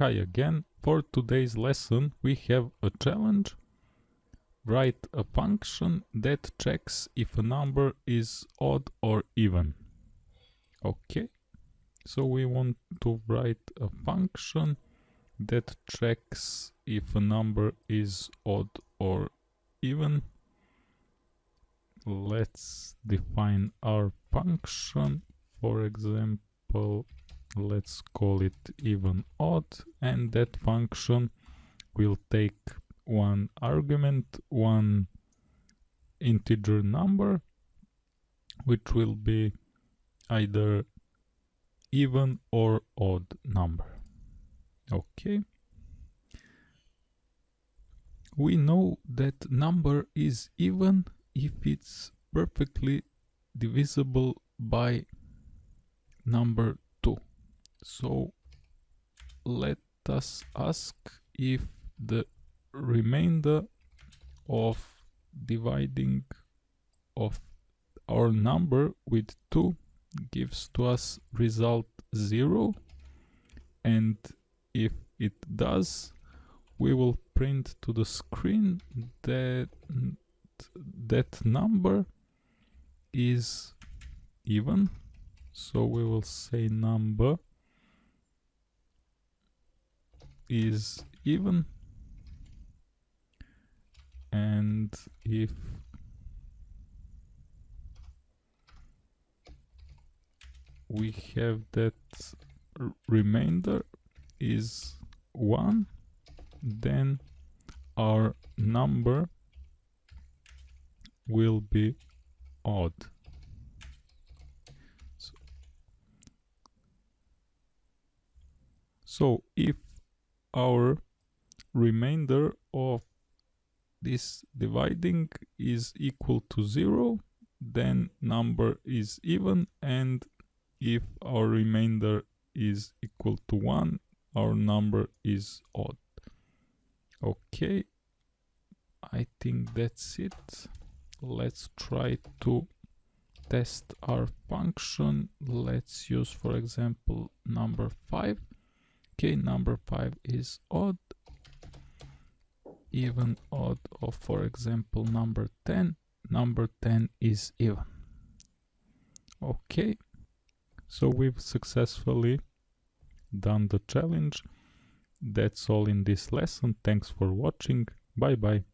Hi again. For today's lesson we have a challenge. Write a function that checks if a number is odd or even. Okay. So we want to write a function that checks if a number is odd or even. Let's define our function. For example, let's call it even odd and that function will take one argument one integer number which will be either even or odd number. Okay. We know that number is even if it's perfectly divisible by number so let us ask if the remainder of dividing of our number with 2 gives to us result 0 and if it does we will print to the screen that that number is even. So we will say number is even. And if we have that remainder is 1 then our number will be odd. So, so if our remainder of this dividing is equal to 0 then number is even and if our remainder is equal to 1 our number is odd. Okay I think that's it. Let's try to test our function. Let's use for example number 5 okay number 5 is odd. Even odd or for example number 10 number 10 is even. Okay so we've successfully done the challenge. That's all in this lesson. Thanks for watching. Bye bye